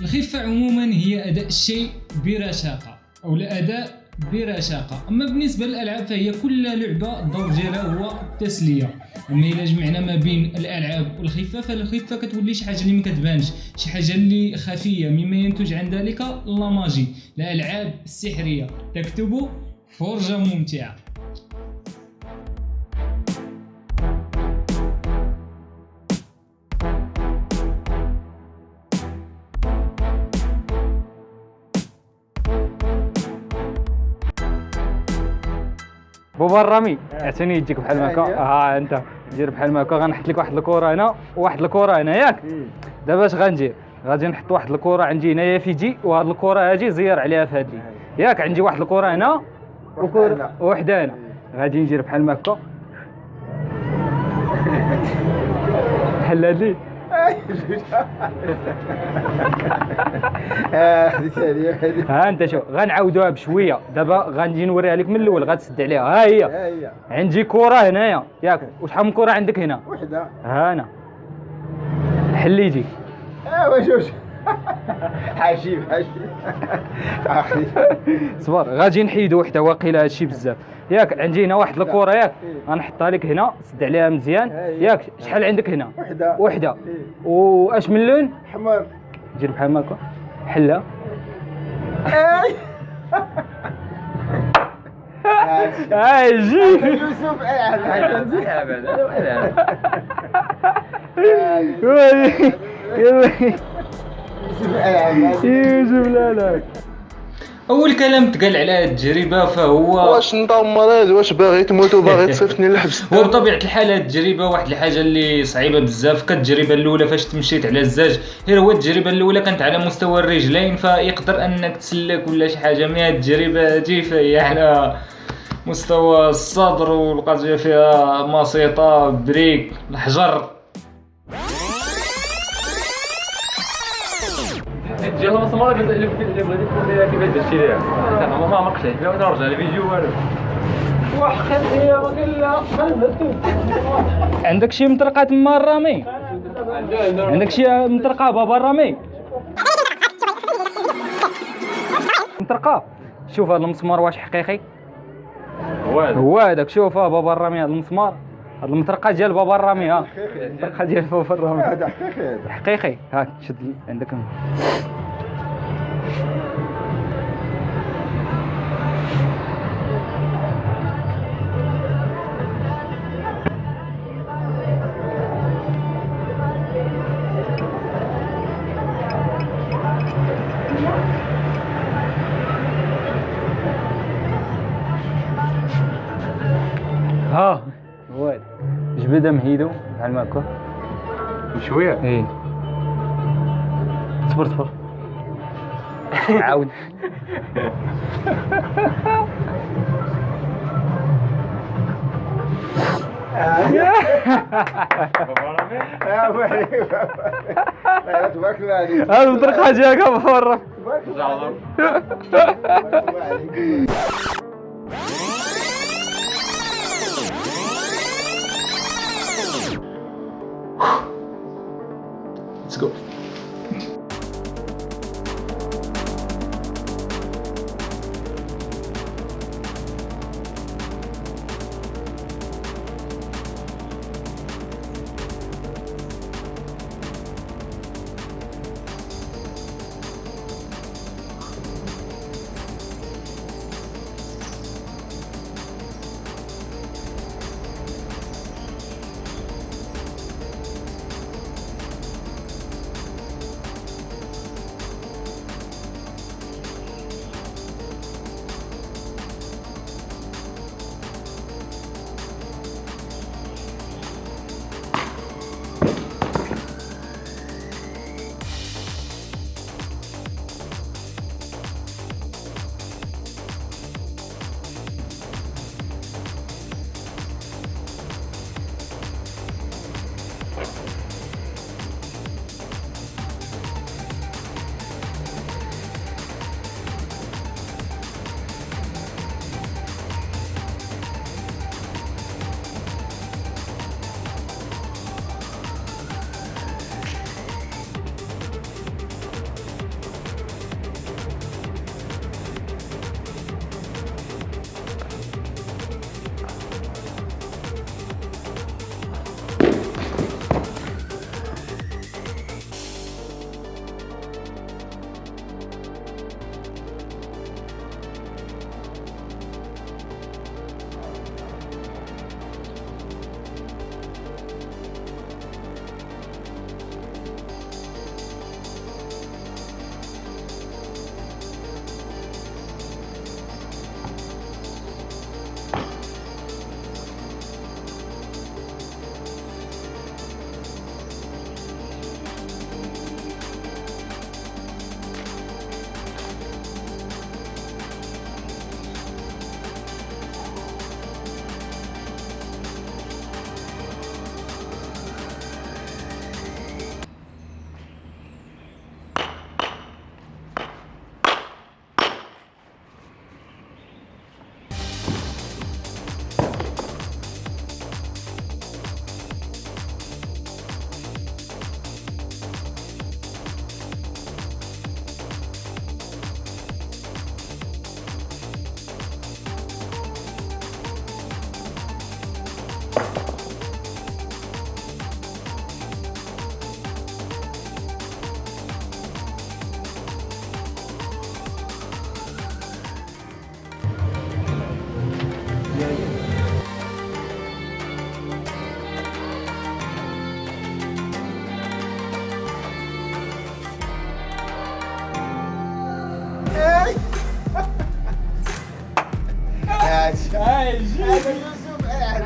الخفة عموما هي أداء الشيء برشاقة أو الأداء برشاقة أما بالنسبة للألعاب فهي كل لعبة الدور ديالها هو التسلية. أما إلا جمعنا ما بين الألعاب والخفة فالخفة كتولي شي حاجة اللي ما كتبانش شي حاجة اللي خفية مما ينتج عن ذلك لا ماجي. الألعاب السحرية تكتب فرجة ممتعة بابا الرامي اعطيني يديك بحال هكا ها أنت دير بحال هكا غنحط لك واحد الكرة هنا وواحد الكرة هنا ياك؟ دابا اش غندير غادي نحط واحد الكرة عندي هنايا في يدي وهاد الكرة هادي زير عليها في هادي ياك عندي واحد الكرة هنا. وكره وحده هنا. غادي ندير بحال هكا بحال هادي. ها انت شوف غنعاودوها بشوية. دابا غنجي نوريها لك من الأول غتسد عليها. ها هي. هي. عندي كرة هنايا. ياك وشحال من كرة عندك هنا؟ وحدة. ها أنا حليتي ايوا جوج حاجيب حاجيب أخي صبر غادي نحيدو وحده واقيلا هادشي بزاف. ياك عندي هنا واحد الكره ياك. غنحطها لك هنا سد عليها مزيان. ياك شحال عندك هنا؟ وحدة. وحدة. إيه. واش من لون؟ حمر دير بحال هكا حلها هاي جي. يوسف. يوسف لا لا أول كلام تقال على هذه التجربة فهو واش انت مريض؟ واش باغي تموت وباغي تصيفطني للحبس هو بطبيعة الحال هذه التجربة واحد الحاجة اللي صعيبة بزاف. كالتجربة الأولى فاش تمشيت على الزاج غير هو التجربة الأولى كانت على مستوى الرجلين فيقدر أنك تسلك ولا شي حاجة. من هذه التجربة هذه فهي على مستوى الصدر والقضية فيها مسيطة بريك الحجر. جا المسمار اللي اللي اللي بغيتي تقول لي كيفاش درتي ليها زعما ما عمقتش لا نرجع الفيديو والو عندك شي مطرقه تما الرامي عندك شي مطرقه بابا الرامي مطرقه شوف هذا المسمار واش حقيقي هو هذاك شوف بابا الرامي هذا المسمار هذا المطرقه ديال بابا الرامي ها المطرقه ديال بابا الرامي هذا حقيقي هذا حقيقي هاك شد عندك ها هذا. جبدها مهيدو بحال هكا شوية؟ إيه. صبر صبر عاود. يا تبارك جاك برا تبارك الله عليك Let's go عايش عايش هذا يوسف قاعد